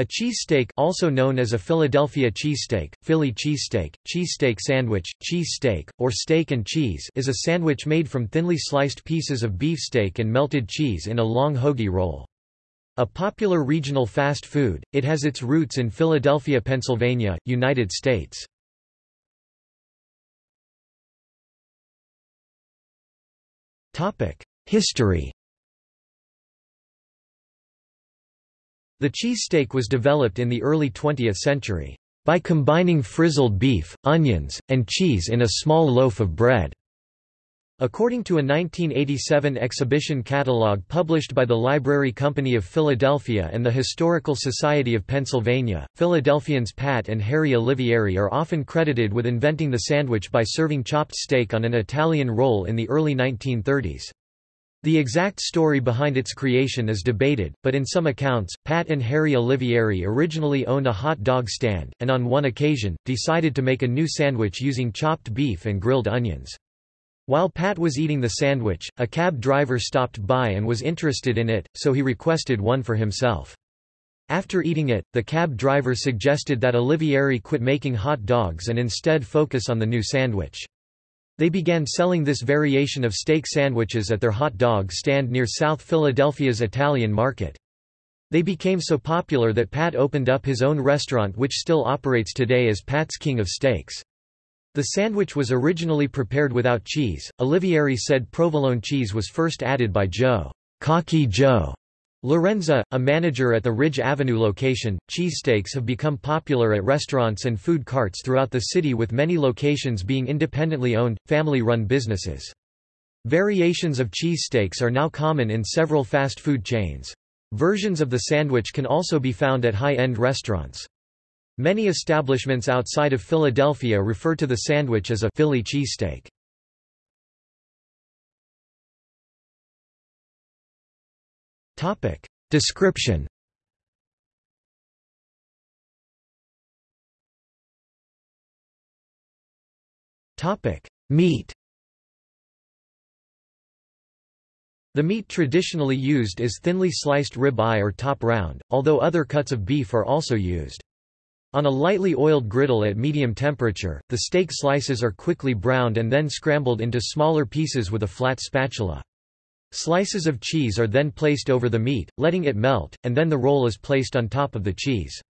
A cheesesteak also known as a Philadelphia cheesesteak, Philly cheesesteak, cheesesteak sandwich, cheese steak, or steak and cheese is a sandwich made from thinly sliced pieces of beef steak and melted cheese in a long hoagie roll. A popular regional fast food, it has its roots in Philadelphia, Pennsylvania, United States. History The cheesesteak was developed in the early 20th century, by combining frizzled beef, onions, and cheese in a small loaf of bread. According to a 1987 exhibition catalogue published by the Library Company of Philadelphia and the Historical Society of Pennsylvania, Philadelphians Pat and Harry Olivieri are often credited with inventing the sandwich by serving chopped steak on an Italian roll in the early 1930s. The exact story behind its creation is debated, but in some accounts, Pat and Harry Olivieri originally owned a hot dog stand, and on one occasion, decided to make a new sandwich using chopped beef and grilled onions. While Pat was eating the sandwich, a cab driver stopped by and was interested in it, so he requested one for himself. After eating it, the cab driver suggested that Olivieri quit making hot dogs and instead focus on the new sandwich. They began selling this variation of steak sandwiches at their hot dog stand near South Philadelphia's Italian market. They became so popular that Pat opened up his own restaurant which still operates today as Pat's King of Steaks. The sandwich was originally prepared without cheese. Olivieri said provolone cheese was first added by Joe, Cocky Joe, Lorenza, a manager at the Ridge Avenue location, cheesesteaks have become popular at restaurants and food carts throughout the city with many locations being independently owned, family-run businesses. Variations of cheesesteaks are now common in several fast food chains. Versions of the sandwich can also be found at high-end restaurants. Many establishments outside of Philadelphia refer to the sandwich as a Philly cheesesteak. Topic. Description Topic. Meat The meat traditionally used is thinly sliced rib eye or top round, although other cuts of beef are also used. On a lightly oiled griddle at medium temperature, the steak slices are quickly browned and then scrambled into smaller pieces with a flat spatula. Slices of cheese are then placed over the meat, letting it melt, and then the roll is placed on top of the cheese.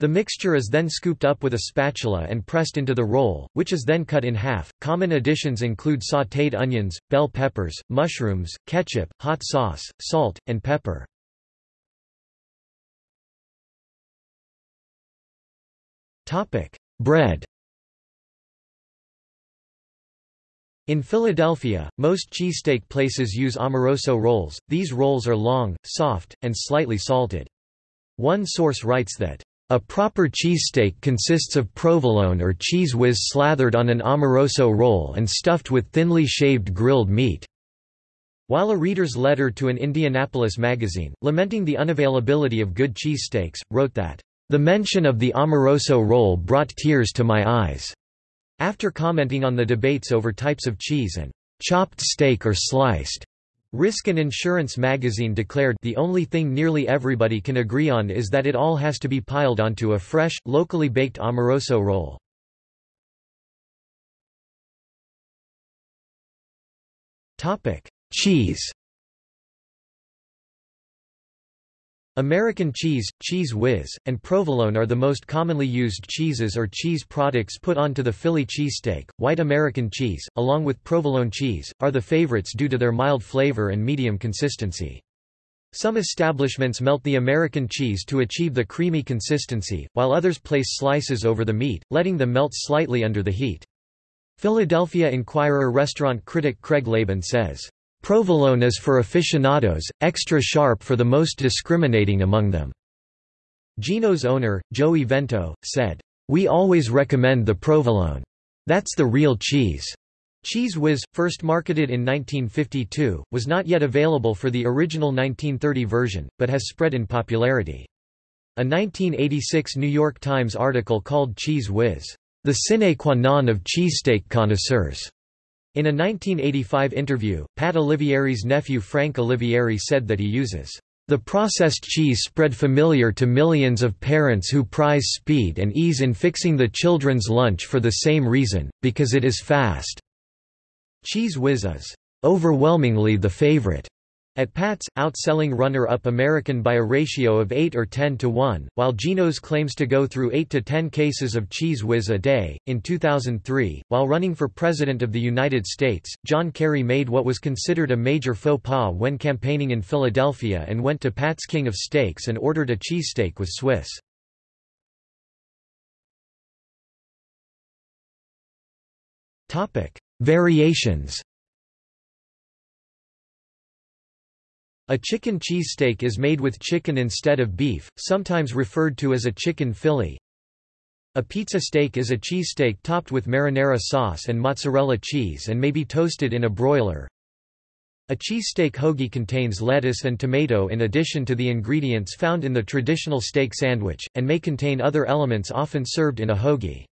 The mixture is then scooped up with a spatula and pressed into the roll, which is then cut in half. Common additions include sautéed onions, bell peppers, mushrooms, ketchup, hot sauce, salt, and pepper. Topic: Bread. In Philadelphia, most cheesesteak places use Amoroso rolls, these rolls are long, soft, and slightly salted. One source writes that, "...a proper cheesesteak consists of provolone or Cheez Whiz slathered on an Amoroso roll and stuffed with thinly shaved grilled meat." While a reader's letter to an Indianapolis magazine, lamenting the unavailability of good cheesesteaks, wrote that, "...the mention of the Amoroso roll brought tears to my eyes." After commenting on the debates over types of cheese and chopped steak or sliced, Risk and Insurance magazine declared the only thing nearly everybody can agree on is that it all has to be piled onto a fresh, locally baked amoroso roll. Cheese American cheese, Cheez Whiz, and provolone are the most commonly used cheeses or cheese products put onto the Philly cheesesteak. White American cheese, along with provolone cheese, are the favorites due to their mild flavor and medium consistency. Some establishments melt the American cheese to achieve the creamy consistency, while others place slices over the meat, letting them melt slightly under the heat. Philadelphia Inquirer restaurant critic Craig LaBan says, Provolone is for aficionados, extra sharp for the most discriminating among them. Geno's owner, Joey Vento, said, We always recommend the provolone. That's the real cheese. Cheez Whiz, first marketed in 1952, was not yet available for the original 1930 version, but has spread in popularity. A 1986 New York Times article called Cheez Whiz, the sine qua non of cheesesteak connoisseurs, in a 1985 interview, Pat Olivieri's nephew Frank Olivieri said that he uses The processed cheese spread familiar to millions of parents who prize speed and ease in fixing the children's lunch for the same reason, because it is fast. Cheez Whiz is overwhelmingly the favorite at Pat's, outselling runner-up American by a ratio of 8 or 10 to 1, while Geno's claims to go through 8 to 10 cases of Cheez Whiz a day. In 2003, while running for President of the United States, John Kerry made what was considered a major faux pas when campaigning in Philadelphia and went to Pat's King of Steaks and ordered a cheesesteak with Swiss. Variations A chicken cheesesteak is made with chicken instead of beef, sometimes referred to as a chicken Philly. A pizza steak is a cheesesteak topped with marinara sauce and mozzarella cheese and may be toasted in a broiler. A cheesesteak hoagie contains lettuce and tomato in addition to the ingredients found in the traditional steak sandwich, and may contain other elements often served in a hoagie.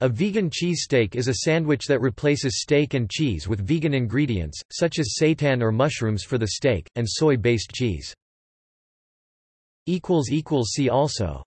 A vegan cheesesteak is a sandwich that replaces steak and cheese with vegan ingredients, such as seitan or mushrooms for the steak, and soy-based cheese. See also